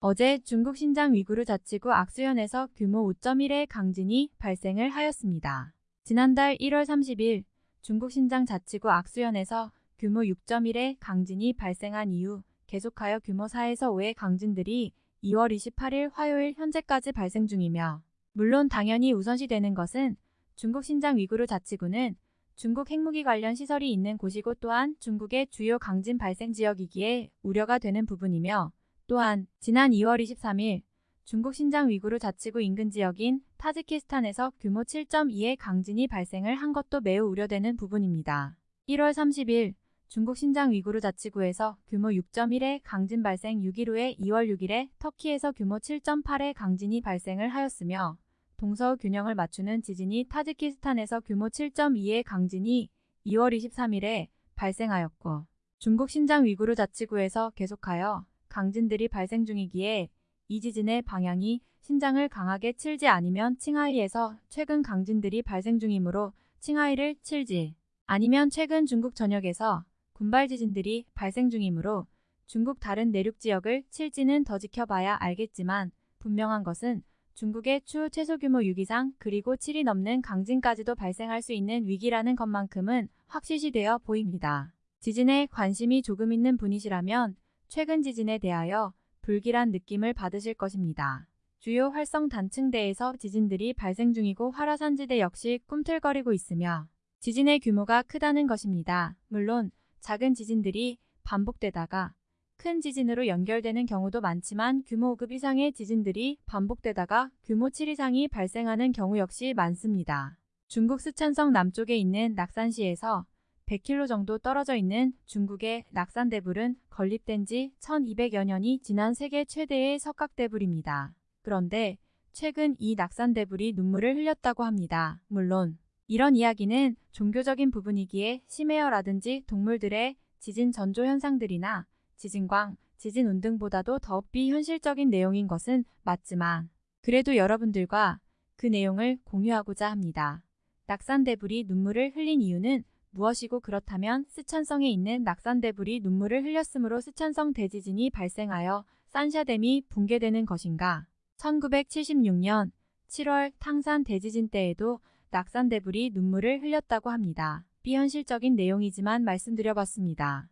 어제 중국 신장 위구르 자치구 악수현에서 규모 5.1의 강진이 발생을 하였습니다. 지난달 1월 30일 중국 신장 자치구 악수현에서 규모 6.1의 강진이 발생한 이후 계속하여 규모 4에서 5의 강진들이 2월 28일 화요일 현재까지 발생 중이며 물론 당연히 우선시되는 것은 중국 신장 위구르 자치구는 중국 핵무기 관련 시설이 있는 곳이고 또한 중국의 주요 강진 발생 지역이기에 우려가 되는 부분이며 또한 지난 2월 23일 중국 신장 위구르 자치구 인근 지역인 타지키스탄에서 규모 7.2의 강진이 발생을 한 것도 매우 우려되는 부분입니다. 1월 30일 중국 신장 위구르 자치구에서 규모 6.1의 강진 발생 6일 후에 2월 6일에 터키에서 규모 7.8의 강진이 발생을 하였으며 동서우 균형을 맞추는 지진이 타지키스탄에서 규모 7.2의 강진이 2월 23일에 발생하였고 중국 신장 위구르 자치구에서 계속하여 강진들이 발생 중이기에 이 지진의 방향이 신장을 강하게 칠지 아니면 칭하이에서 최근 강진들이 발생 중이므로 칭하이를 칠지 아니면 최근 중국 전역에서 군발 지진들이 발생 중이므로 중국 다른 내륙 지역을 칠지는 더 지켜봐야 알겠지만 분명한 것은 중국의 추후 최소 규모 6 이상 그리고 7이 넘는 강진까지도 발생할 수 있는 위기라는 것만큼은 확실시되어 보입니다. 지진에 관심이 조금 있는 분이시라면 최근 지진에 대하여 불길한 느낌을 받으실 것입니다. 주요 활성 단층대에서 지진들이 발생 중이고 화라산지대 역시 꿈틀거리고 있으며 지진의 규모가 크다는 것입니다. 물론 작은 지진들이 반복되다가 큰 지진으로 연결되는 경우도 많지만 규모 5급 이상의 지진들이 반복되다가 규모 7 이상이 발생하는 경우 역시 많습니다. 중국 스촨성 남쪽에 있는 낙산시에서 100km 정도 떨어져 있는 중국의 낙산대불은 건립된 지 1200여 년이 지난 세계 최대의 석각대불입니다. 그런데 최근 이 낙산대불이 눈물을 흘렸다고 합니다. 물론 이런 이야기는 종교적인 부분이기에 심해어라든지 동물들의 지진 전조 현상들이나 지진광, 지진 운 등보다도 더 비현실적인 내용인 것은 맞지만 그래도 여러분들과 그 내용을 공유하고자 합니다. 낙산대불이 눈물을 흘린 이유는 무엇이고 그렇다면 스촨성에 있는 낙산대불이 눈물을 흘렸으므로 스촨성 대지진이 발생하여 산샤댐이 붕괴되는 것인가? 1976년 7월 탕산 대지진 때에도 낙산대불이 눈물을 흘렸다고 합니다. 비현실적인 내용이지만 말씀드려봤습니다.